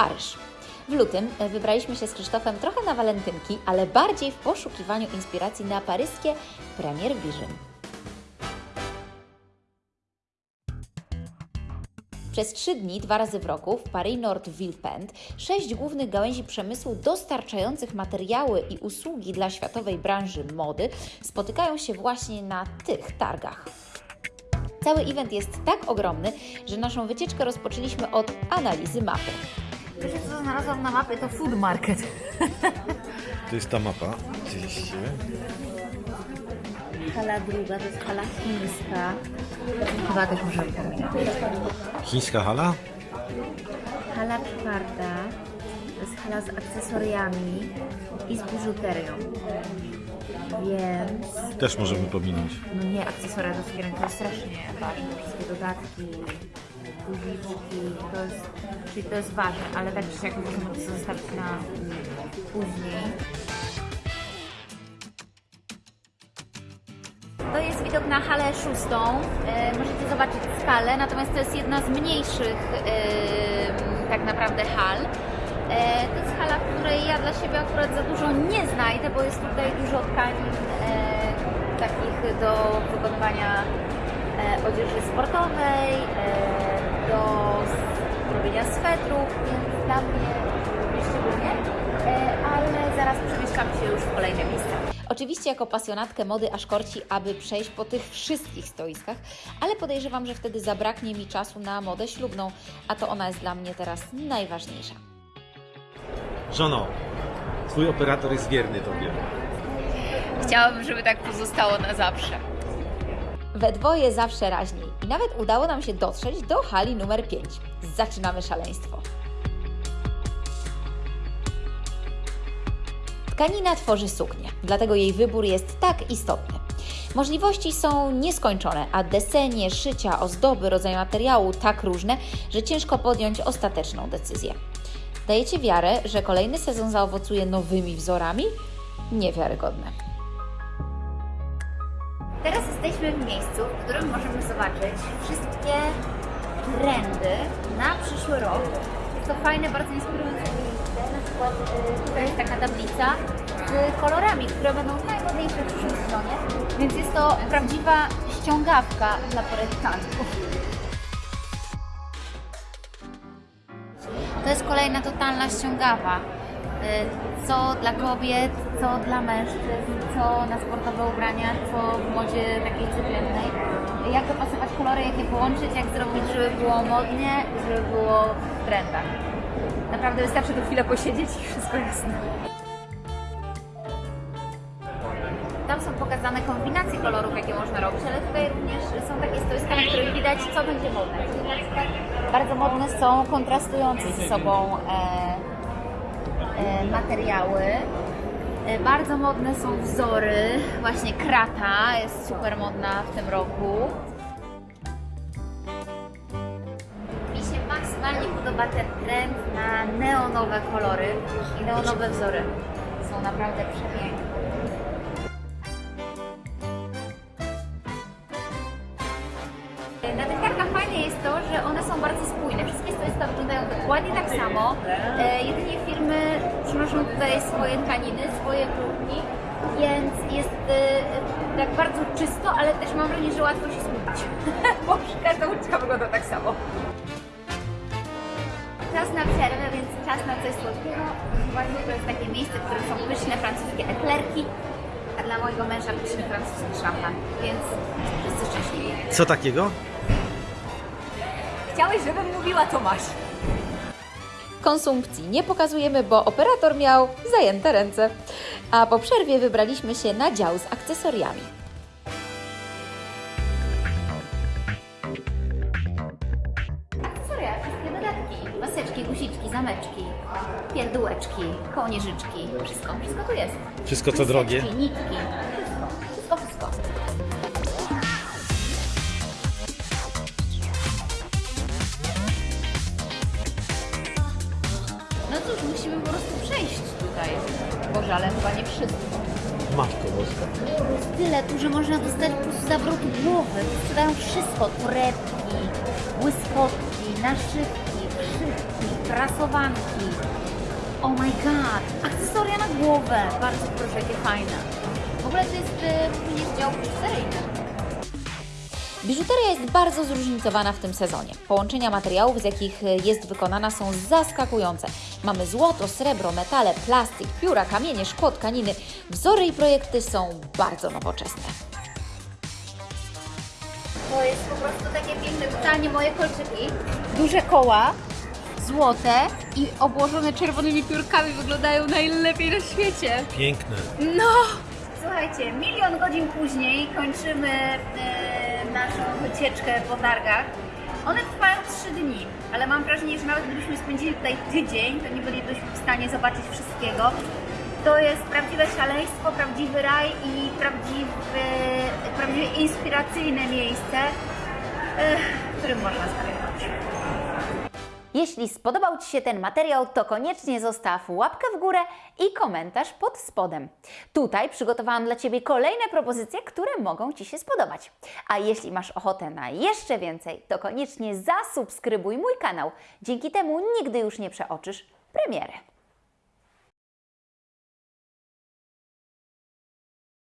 Paryż. W lutym e, wybraliśmy się z Krzysztofem trochę na walentynki, ale bardziej w poszukiwaniu inspiracji na paryskie Premier Vision. Przez trzy dni, dwa razy w roku, w Paris Nord Villepinte, sześć głównych gałęzi przemysłu dostarczających materiały i usługi dla światowej branży mody spotykają się właśnie na tych targach. Cały event jest tak ogromny, że naszą wycieczkę rozpoczęliśmy od analizy mapy. Wiecie co znalazłam na mapie? To food market. To jest ta mapa, oczywiście. Hala druga, to jest hala chińska. Chyba też możemy pominąć. Chińska hala? Hala czwarta, to jest hala z akcesoriami i z biżuterią. Więc, Też możemy pominąć. no nie, akcesoria do sukienek to jest strasznie ważne. Wszystkie dodatki, to jest, czyli to jest ważne, ale tak czy siak możemy to zostawić na mm, później. To jest widok na halę szóstą. E, możecie zobaczyć skalę, natomiast to jest jedna z mniejszych e, tak naprawdę hal. E, to jest hala, której ja dla siebie akurat za dużo nie znajdę, bo jest tutaj dużo tkanin e, takich do wykonywania e, odzieży sportowej, e, do robienia swetrów, więc dla mnie nie szczególnie, e, ale zaraz przemieszczam się już w kolejne miejsca. Oczywiście jako pasjonatkę mody aż korci, aby przejść po tych wszystkich stoiskach, ale podejrzewam, że wtedy zabraknie mi czasu na modę ślubną, a to ona jest dla mnie teraz najważniejsza. Żono, twój operator jest wierny tobie. Chciałabym, żeby tak pozostało na zawsze. We dwoje zawsze raźniej i nawet udało nam się dotrzeć do hali numer 5. Zaczynamy szaleństwo. Tkanina tworzy suknię, dlatego jej wybór jest tak istotny. Możliwości są nieskończone, a desenie, szycia, ozdoby, rodzaj materiału tak różne, że ciężko podjąć ostateczną decyzję. Dajecie wiarę, że kolejny sezon zaowocuje nowymi wzorami? Niewiarygodne. Teraz jesteśmy w miejscu, w którym możemy zobaczyć wszystkie trendy na przyszły rok. Jest to fajne, bardzo inspirujące miejsce. Na przykład y, tutaj jest taka tablica z kolorami, które będą najmodniejsze w przyszłym sezonie. Więc jest to prawdziwa ściągawka dla projektantów. To jest kolejna totalna ściągawa. Y, Co dla kobiet, co dla mężczyzn, co na sportowe ubrania, co w modzie takiej codziennej. Jak dopasować kolory, jak je połączyć, jak zrobić, żeby było modnie, żeby było w trendach. Naprawdę wystarczy tu chwilę posiedzieć i wszystko jasne. Tam są pokazane kombinacje kolorów, jakie można robić, ale tutaj również są takie stoiska, na których widać, co będzie modne. Bardzo modne są kontrastujące ze sobą e, materiały. E, Bardzo modne są wzory, właśnie krata jest super modna w tym roku. Mi się maksymalnie podoba ten trend na neonowe kolory i neonowe wzory. Są naprawdę przepiękne. Na tych targach fajne jest to, że one są bardzo spójne. Wszystkie stoiska wyglądają dokładnie tak samo. E, jedynie tutaj swoje tkaniny, swoje próbki, więc jest e, tak bardzo czysto, ale też mam wrażenie, że łatwo się zgubić, bo każda uliczka wygląda tak samo. Czas na przerwę, więc czas na coś słodkiego. Zobaczcie, to jest takie miejsce, w którym są pyszne francuskie eklerki, a dla mojego męża pyszny francuski szampan, więc wszyscy szczęśliwi. Co takiego? Chciałeś, żebym mówiła, to masz. Konsumpcji nie pokazujemy, bo operator miał zajęte ręce. A po przerwie wybraliśmy się na dział z akcesoriami. Akcesoria, wszystkie dodatki. Maseczki, guziczki, zameczki, pierdółeczki, kołnierzyczki. Wszystko, wszystko tu jest. Wszystko co drogie. nitki. No cóż, musimy po prostu przejść tutaj. Boże, ale chyba nie wszystko. Matko boska. Jest tyle tu, że można dostać po prostu zawrotu głowy. Sprzedają wszystko. Torebki, błyskotki, naszywki, wszywki, prasowanki. Oh my god, akcesoria na głowę. Bardzo proszę, jakie fajne. W ogóle to jest e, również dział seryjny. Biżuteria jest bardzo zróżnicowana w tym sezonie. Połączenia materiałów, z jakich jest wykonana, są zaskakujące. Mamy złoto, srebro, metale, plastik, pióra, kamienie, szkło, tkaniny. Wzory i projekty są bardzo nowoczesne. To jest po prostu takie piękne, totalnie moje kolczyki. Duże koła, złote i obłożone czerwonymi piórkami wyglądają najlepiej na świecie. Piękne. No! Słuchajcie, milion godzin później kończymy e, naszą wycieczkę po targach. One trwają 3 dni, ale mam wrażenie, że nawet gdybyśmy spędzili tutaj tydzień, to nie bylibyśmy w stanie zobaczyć wszystkiego. To jest prawdziwe szaleństwo, prawdziwy raj i prawdziwy, prawdziwie inspiracyjne miejsce, w którym można zagrywać. Jeśli spodobał Ci się ten materiał, to koniecznie zostaw łapkę w górę i komentarz pod spodem. Tutaj przygotowałam dla Ciebie kolejne propozycje, które mogą Ci się spodobać. A jeśli masz ochotę na jeszcze więcej, to koniecznie zasubskrybuj mój kanał. Dzięki temu nigdy już nie przeoczysz premiery.